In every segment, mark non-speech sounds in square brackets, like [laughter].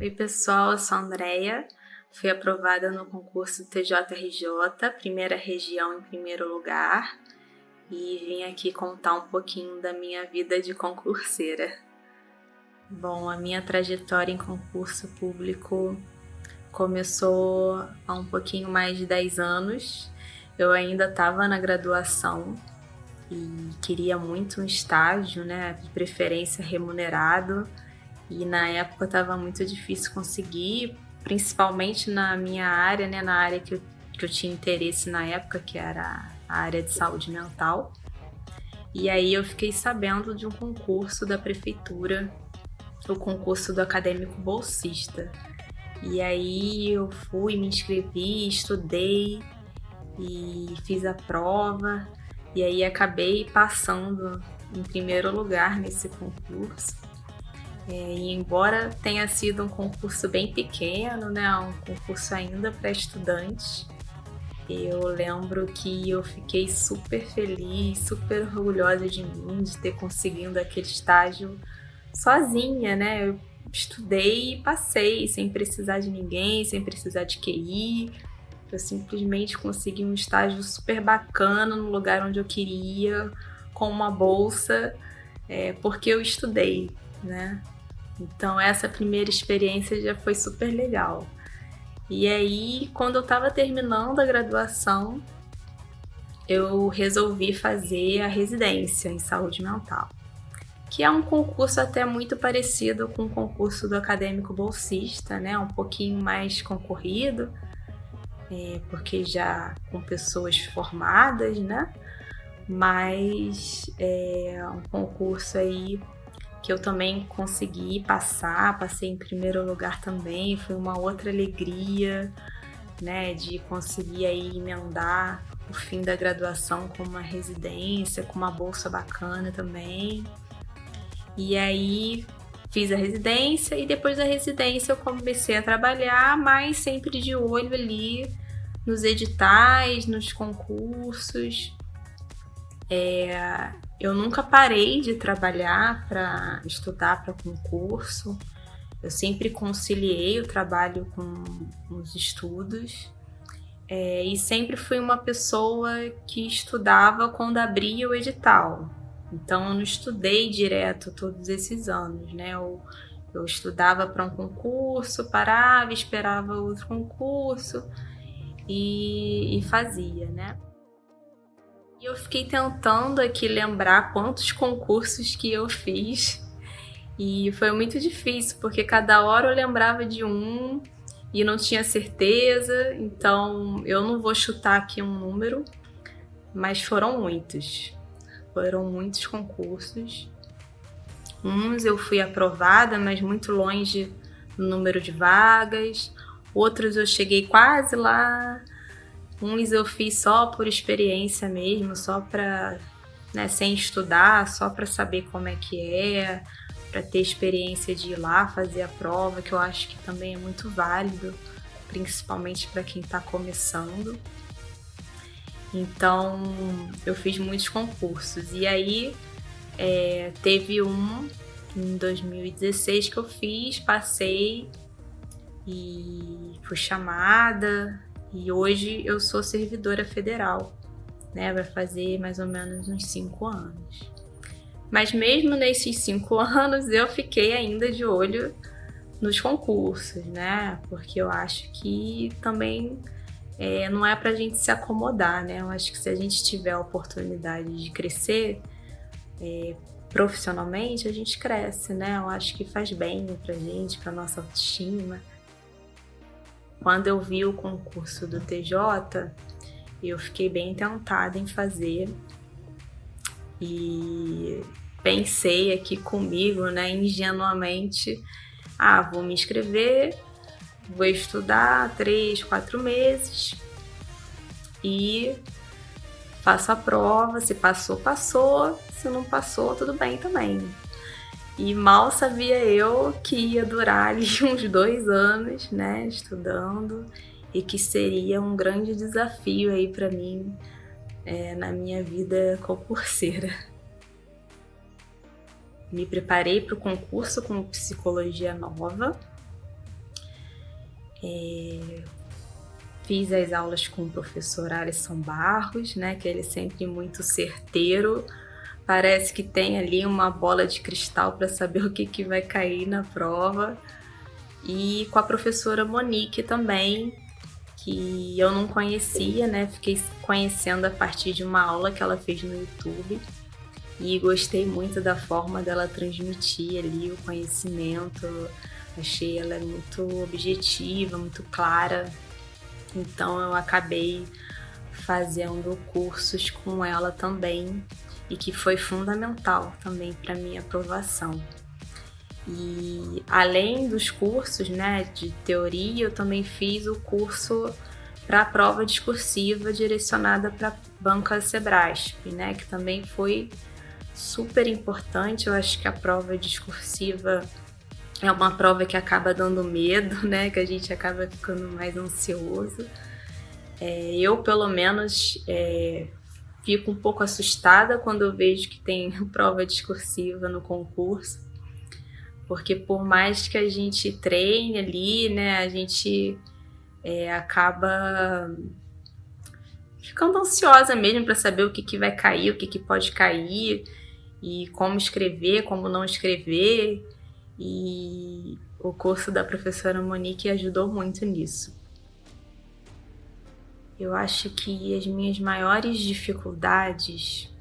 Oi pessoal, eu sou a Andrea, fui aprovada no concurso TJRJ, primeira região em primeiro lugar, e vim aqui contar um pouquinho da minha vida de concurseira. Bom, a minha trajetória em concurso público começou há um pouquinho mais de 10 anos. Eu ainda estava na graduação e queria muito um estágio, né, de preferência remunerado. E na época estava muito difícil conseguir, principalmente na minha área, né, na área que eu, que eu tinha interesse na época, que era a área de saúde mental. E aí eu fiquei sabendo de um concurso da prefeitura o concurso do acadêmico bolsista. E aí eu fui, me inscrevi, estudei e fiz a prova. E aí acabei passando em primeiro lugar nesse concurso. É, e embora tenha sido um concurso bem pequeno, né, um concurso ainda para estudantes, eu lembro que eu fiquei super feliz, super orgulhosa de mim, de ter conseguido aquele estágio sozinha, né? Eu estudei e passei, sem precisar de ninguém, sem precisar de QI. Eu simplesmente consegui um estágio super bacana no lugar onde eu queria, com uma bolsa, é, porque eu estudei, né? Então essa primeira experiência já foi super legal. E aí, quando eu estava terminando a graduação, eu resolvi fazer a residência em saúde mental que é um concurso até muito parecido com o concurso do acadêmico bolsista, né? Um pouquinho mais concorrido, é, porque já com pessoas formadas, né? Mas é um concurso aí que eu também consegui passar, passei em primeiro lugar também, foi uma outra alegria, né? De conseguir aí emendar o fim da graduação com uma residência, com uma bolsa bacana também. E aí fiz a residência e depois da residência eu comecei a trabalhar, mas sempre de olho ali nos editais, nos concursos. É, eu nunca parei de trabalhar para estudar para concurso. Eu sempre conciliei o trabalho com, os estudos. É, e sempre fui uma pessoa que estudava quando abria o edital. Então eu não estudei direto todos esses anos, né? Eu, eu estudava para um concurso, parava, esperava outro concurso e, e fazia, né? E eu fiquei tentando aqui lembrar quantos concursos que eu fiz e foi muito difícil, porque cada hora eu lembrava de um e não tinha certeza, então eu não vou chutar aqui um número, mas foram muitos foram muitos concursos. Uns eu fui aprovada, mas muito longe no número de vagas. Outros eu cheguei quase lá. Uns eu fiz só por experiência mesmo, só para, né, sem estudar, só para saber como é que é, para ter experiência de ir lá fazer a prova, que eu acho que também é muito válido, principalmente para quem está começando. Então eu fiz muitos concursos. E aí é, teve um em 2016 que eu fiz, passei e fui chamada. E hoje eu sou servidora federal, né? Vai fazer mais ou menos uns cinco anos. Mas mesmo nesses cinco [laughs] anos eu fiquei ainda de olho nos concursos, né? Porque eu acho que também é, não é para a gente se acomodar, né? Eu acho que se a gente tiver a oportunidade de crescer é, profissionalmente, a gente cresce, né? Eu acho que faz bem para a gente, para nossa autoestima. Quando eu vi o concurso do TJ, eu fiquei bem tentada em fazer e pensei aqui comigo, né, ingenuamente, ah, vou me inscrever Vou estudar três, quatro meses e faço a prova. Se passou, passou. Se não passou, tudo bem também. E mal sabia eu que ia durar ali [laughs] uns dois anos, né, estudando, e que seria um grande desafio aí para mim é, na minha vida concurseira. me preparei para o concurso com psicologia nova. É, fiz as aulas com o professor Alisson Barros, né, que ele é sempre muito certeiro. Parece que tem ali uma bola de cristal para saber [laughs] o que, que vai cair na prova. E com a professora Monique também, que eu não conhecia, né? Fiquei conhecendo a partir de uma aula que ela fez no YouTube e gostei muito da forma dela transmitir ali o conhecimento. Achei ela muito objetiva, muito clara. Então eu acabei fazendo cursos com ela também e que foi fundamental também para minha aprovação. E além dos cursos né, de teoria, eu também fiz o curso para a prova discursiva direcionada para a banca Sebrasp, né, que também foi super importante. Eu acho que a prova discursiva é uma prova que acaba dando medo, [laughs] né, que a gente acaba ficando mais ansioso. É, eu, pelo menos, é, fico um pouco assustada quando eu vejo que tem [laughs] prova discursiva no concurso porque por mais que a gente treine ali, né, a gente é, acaba ficando ansiosa mesmo para saber o que, que vai cair, o que, que pode cair, e como escrever, como não escrever. E o curso da professora Monique ajudou muito nisso. Eu acho que as minhas maiores dificuldades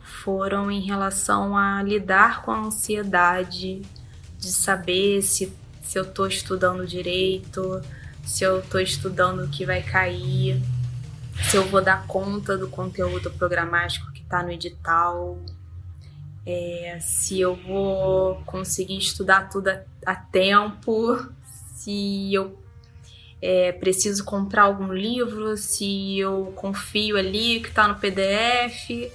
foram em relação a lidar com a ansiedade de saber se, se eu estou estudando direito, se eu estou estudando o que vai cair, se eu vou dar conta do conteúdo programático que está no edital, é, se eu vou conseguir estudar tudo a, a tempo, se eu é, preciso comprar algum livro, se eu confio ali que está no PDF.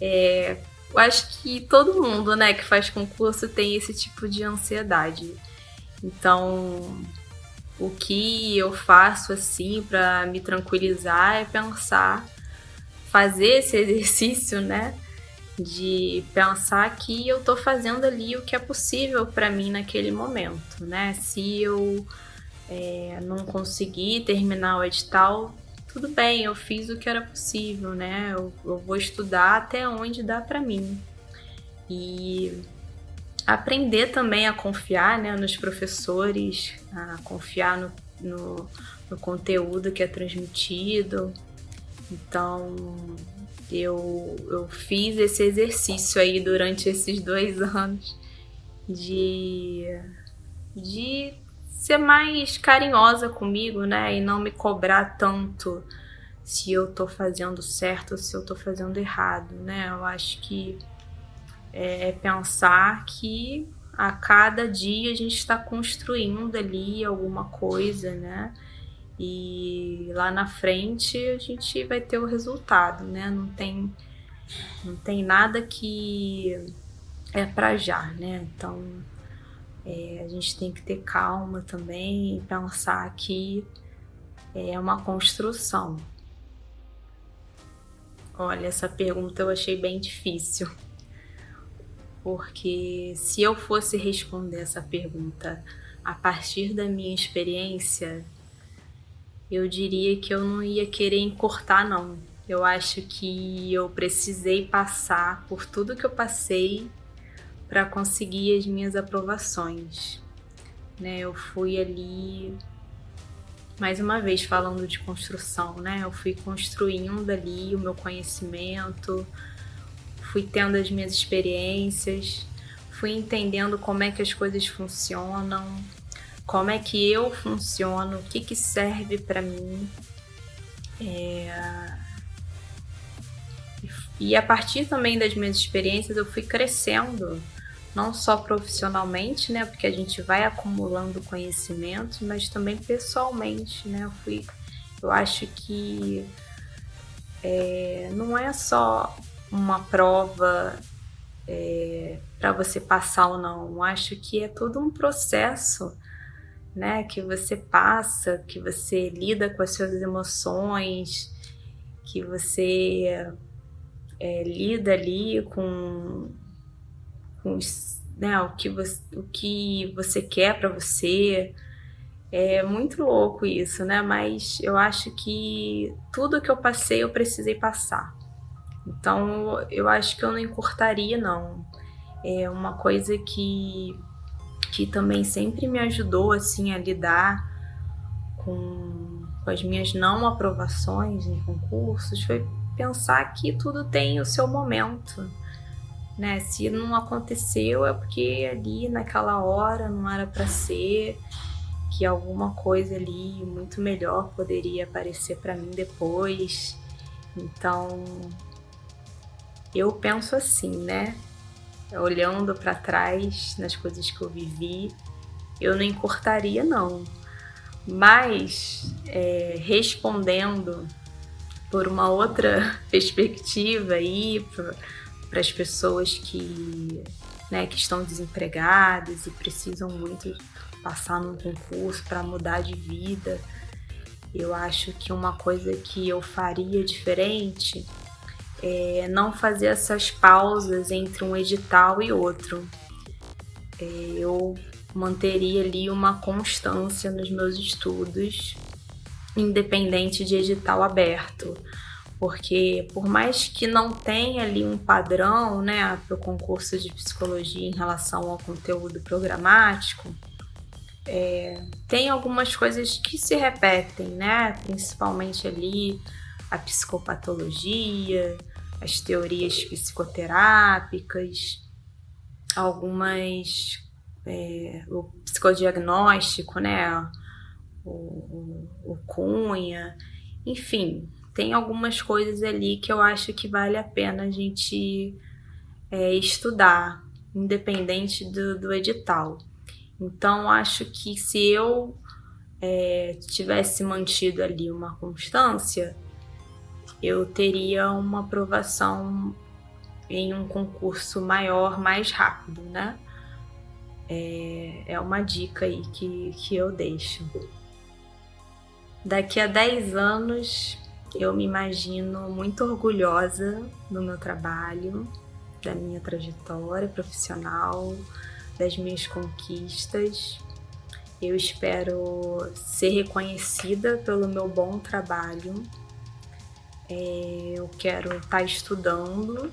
É, eu acho que todo mundo, né, que faz concurso tem esse tipo de ansiedade. Então, o que eu faço assim para me tranquilizar é pensar, fazer esse [laughs] exercício, né, de pensar que eu tô fazendo ali o que é possível para mim naquele momento, né? Se eu é, não conseguir terminar o edital, tudo bem, eu fiz o que era possível, né? Eu, eu vou estudar até onde dá para mim. E aprender também a confiar né, nos professores, a confiar no, no, no conteúdo que é transmitido. Então, eu, eu fiz esse exercício aí durante esses dois [laughs] anos de, de ser mais carinhosa comigo, né? E não me cobrar tanto se eu tô fazendo certo ou se eu tô fazendo errado, né? Eu acho que é, é pensar que a cada dia a gente está construindo ali alguma coisa, né? E lá na frente a gente vai ter o resultado, né? Não tem, não tem nada que é para já, né? Então é, a gente tem que ter calma também e pensar que é uma construção. Olha, essa pergunta eu achei bem difícil. Porque se eu fosse responder essa pergunta a partir da minha experiência, eu diria que eu não ia querer encurtar, não. Eu acho que eu precisei passar por tudo que eu passei para conseguir as minhas aprovações. Né? Eu fui ali mais uma vez falando de construção, né? Eu fui construindo ali o meu conhecimento, fui tendo as minhas experiências, fui entendendo como é que as coisas funcionam, como é que eu funciono, o que, que serve para mim. É... E a partir também das minhas experiências eu fui crescendo não só profissionalmente, né, porque a gente vai acumulando conhecimento, mas também pessoalmente, né, eu fui, eu acho que é, não é só uma prova é, para você passar ou não, eu acho que é todo um processo, né, que você passa, que você lida com as suas emoções, que você é, lida ali com sonhos, né? O que você, o que você quer para você. É muito louco isso, né? Mas eu acho que tudo que eu passei eu precisei passar. Então eu acho que eu não encurtaria, não. É uma coisa que, que também sempre me ajudou assim a lidar com, com as minhas não aprovações em concursos foi pensar que tudo tem o seu momento. Né? Se não aconteceu é porque ali naquela hora não era para ser, que alguma coisa ali muito melhor poderia aparecer para mim depois. Então, eu penso assim, né? Olhando para trás nas coisas que eu vivi, eu não encurtaria não. Mas é, respondendo por uma outra [laughs] perspectiva aí para as pessoas que, né, que estão desempregadas e precisam muito passar num concurso para mudar de vida. Eu acho que uma coisa que eu faria diferente é não fazer essas pausas entre um edital e outro. É, eu manteria ali uma constância nos meus estudos, independente de edital aberto. Porque por mais que não tenha ali um padrão né, para o concurso de psicologia em relação ao conteúdo programático, é, tem algumas coisas que se repetem, né? Principalmente ali a psicopatologia, as teorias psicoterápicas, algumas é, o psicodiagnóstico, né? O, o, o Cunha, enfim, tem algumas coisas ali que eu acho que vale a pena a gente é, estudar, independente do, do edital. Então, acho que se eu é, tivesse mantido ali uma constância, eu teria uma aprovação em um concurso maior mais rápido, né? É, é uma dica aí que, que eu deixo. Daqui a 10 anos, eu me imagino muito orgulhosa do meu trabalho, da minha trajetória profissional, das minhas conquistas. Eu espero ser reconhecida pelo meu bom trabalho. É, eu quero estar tá estudando,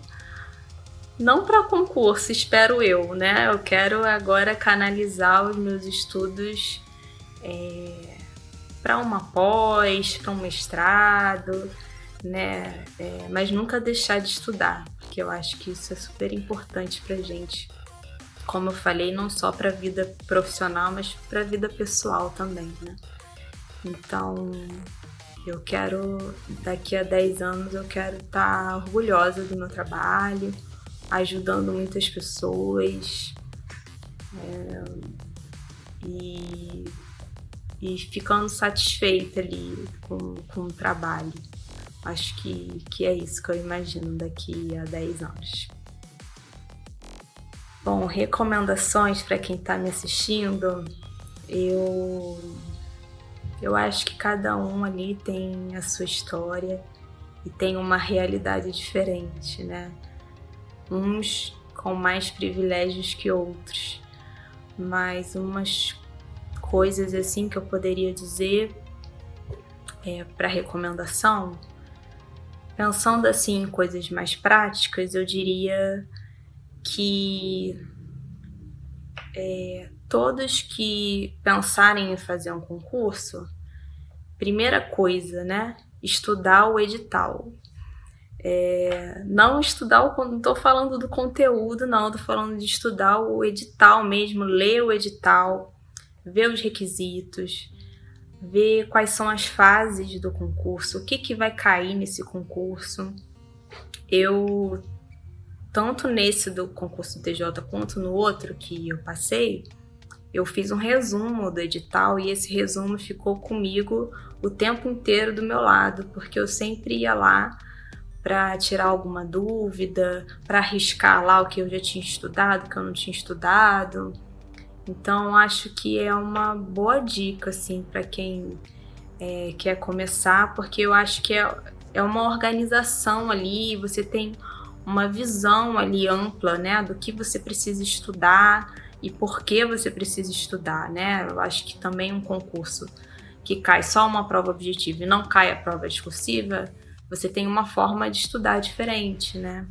não para concurso, espero eu, né? Eu quero agora canalizar os meus estudos é, para uma pós, para um mestrado, né? É, mas nunca deixar de estudar, porque eu acho que isso é super importante para gente como eu falei, não só para a vida profissional, mas para a vida pessoal também, né? Então, eu quero, daqui a 10 anos, eu quero estar tá orgulhosa do meu trabalho, ajudando muitas pessoas é, e, e ficando satisfeita ali com, com o trabalho. Acho que, que é isso que eu imagino daqui a 10 anos. Bom, recomendações para quem está me assistindo, eu eu acho que cada um ali tem a sua história e tem uma realidade diferente, né? Uns com mais privilégios que outros, mas umas coisas assim que eu poderia dizer é, para recomendação, pensando assim em coisas mais práticas, eu diria que é, todos que pensarem em fazer um concurso, primeira coisa, né? Estudar o edital. É, não estudar o. Não estou falando do conteúdo, não, estou falando de estudar o edital mesmo, ler o edital, ver os requisitos, ver quais são as fases do concurso, o que, que vai cair nesse concurso. Eu tanto nesse do concurso do TJ quanto no outro que eu passei, eu fiz um resumo do edital e esse resumo ficou comigo o tempo inteiro do meu lado, porque eu sempre ia lá para tirar alguma dúvida, para arriscar lá o que eu já tinha estudado, o que eu não tinha estudado. Então acho que é uma boa dica assim para quem é, quer começar, porque eu acho que é, é uma organização ali, você tem uma visão ali ampla, né, do que você precisa estudar e por que você precisa estudar, né? Eu acho que também um concurso que cai só uma prova objetiva e não cai a prova discursiva, você tem uma forma de estudar diferente, né?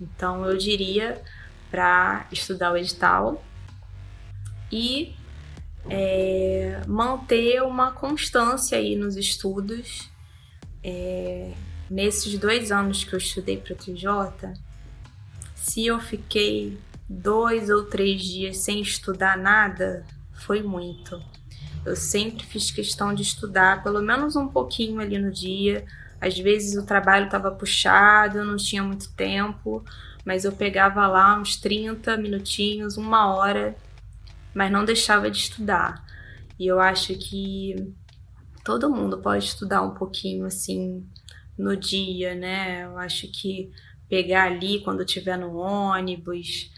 Então eu diria para estudar o edital e é, manter uma constância aí nos estudos. É, nesses dois anos que eu estudei para TJ, se eu fiquei dois ou três dias sem estudar nada, foi muito. Eu sempre fiz questão de estudar pelo menos um pouquinho ali no dia. Às vezes o trabalho estava puxado, eu não tinha muito tempo, mas eu pegava lá uns 30 minutinhos, uma hora, mas não deixava de estudar. E eu acho que todo mundo pode estudar um pouquinho assim no dia, né? Eu acho que pegar ali quando estiver no ônibus,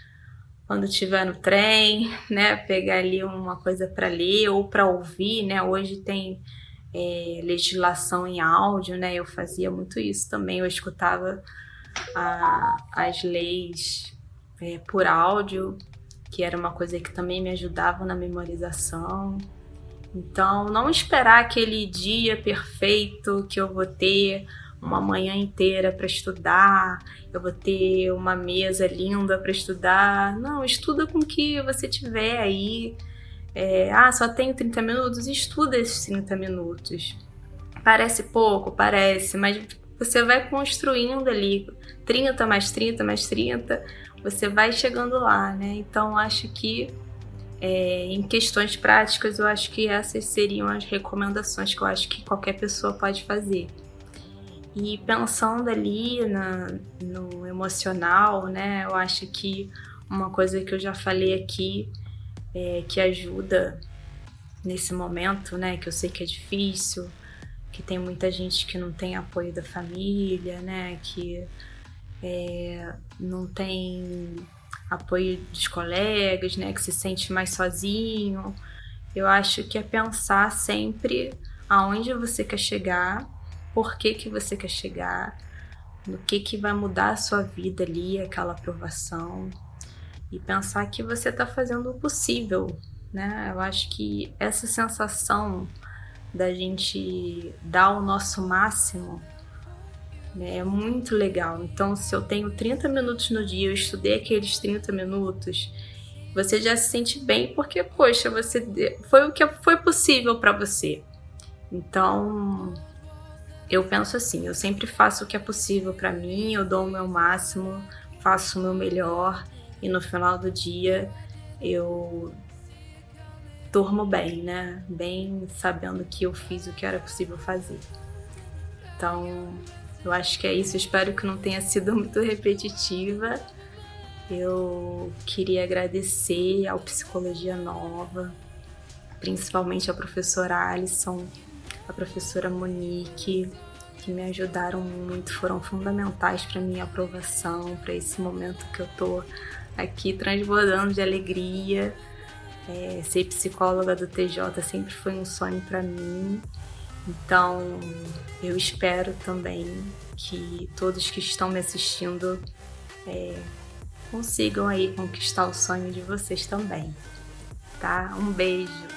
quando estiver no trem, né? Pegar ali uma coisa para ler ou para ouvir, né? Hoje tem é, legislação em áudio, né? Eu fazia muito isso também. Eu escutava a, as leis é, por áudio, que era uma coisa que também me ajudava na memorização. Então, não esperar aquele dia perfeito que eu vou ter uma manhã inteira para estudar, eu vou ter uma mesa linda para estudar. Não, estuda com o que você tiver aí. É, ah, só tenho 30 minutos? Estuda esses 30 minutos. Parece pouco, parece, mas você vai construindo ali 30 mais 30 mais 30, você vai chegando lá, né? Então acho que é, em questões práticas, eu acho que essas seriam as recomendações que eu acho que qualquer pessoa pode fazer. E pensando ali na, no emocional, né, eu acho que uma coisa que eu já falei aqui é, que ajuda nesse momento, né, que eu sei que é difícil, que tem muita gente que não tem apoio da família, né, que é, não tem apoio dos colegas, né, que se sente mais sozinho. Eu acho que é pensar sempre aonde você quer chegar por que, que você quer chegar, no que, que vai mudar a sua vida ali, aquela aprovação, e pensar que você está fazendo o possível, né? Eu acho que essa sensação da gente dar o nosso máximo né, é muito legal. Então, se eu tenho 30 minutos no dia, eu estudei aqueles 30 minutos, você já se sente bem porque, poxa, você foi o que foi possível para você. Então, eu penso assim, eu sempre faço o que é possível para mim, eu dou o meu máximo, faço o meu melhor e no final do dia eu durmo bem, né? Bem sabendo que eu fiz o que era possível fazer. Então, eu acho que é isso. Espero que não tenha sido muito repetitiva. Eu queria agradecer ao Psicologia Nova, principalmente ao professor Alisson, a professora Monique, que me ajudaram muito, foram fundamentais para minha aprovação, para esse momento que eu tô aqui transbordando de alegria. É, ser psicóloga do TJ sempre foi um sonho para mim. Então, eu espero também que todos que estão me assistindo é, consigam aí conquistar o sonho de vocês também, tá? Um beijo!